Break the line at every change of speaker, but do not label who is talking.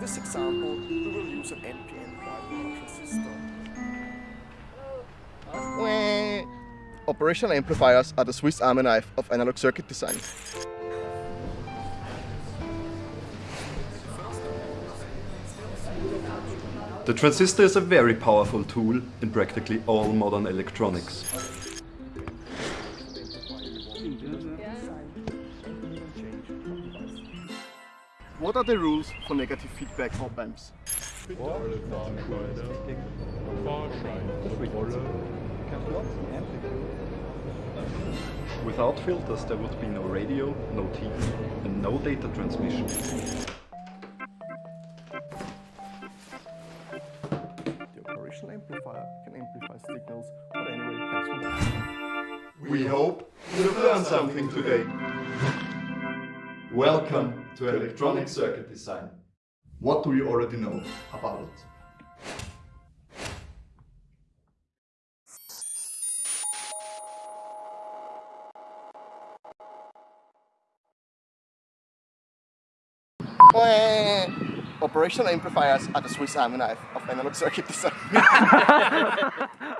this example, we will use an NPN bipolar transistor. Operational amplifiers are the Swiss army knife of analog circuit design.
The transistor is a very powerful tool in practically all modern electronics.
What are the rules for negative feedback op amps?
Without filters there would be no radio, no TV and no data transmission.
The operational amplifier can amplify signals, but anyway it comes with.
We hope you've learned something today. Welcome to Electronic Circuit Design. What do you already know about it?
Operational amplifiers are the Swiss army knife of analog circuit design.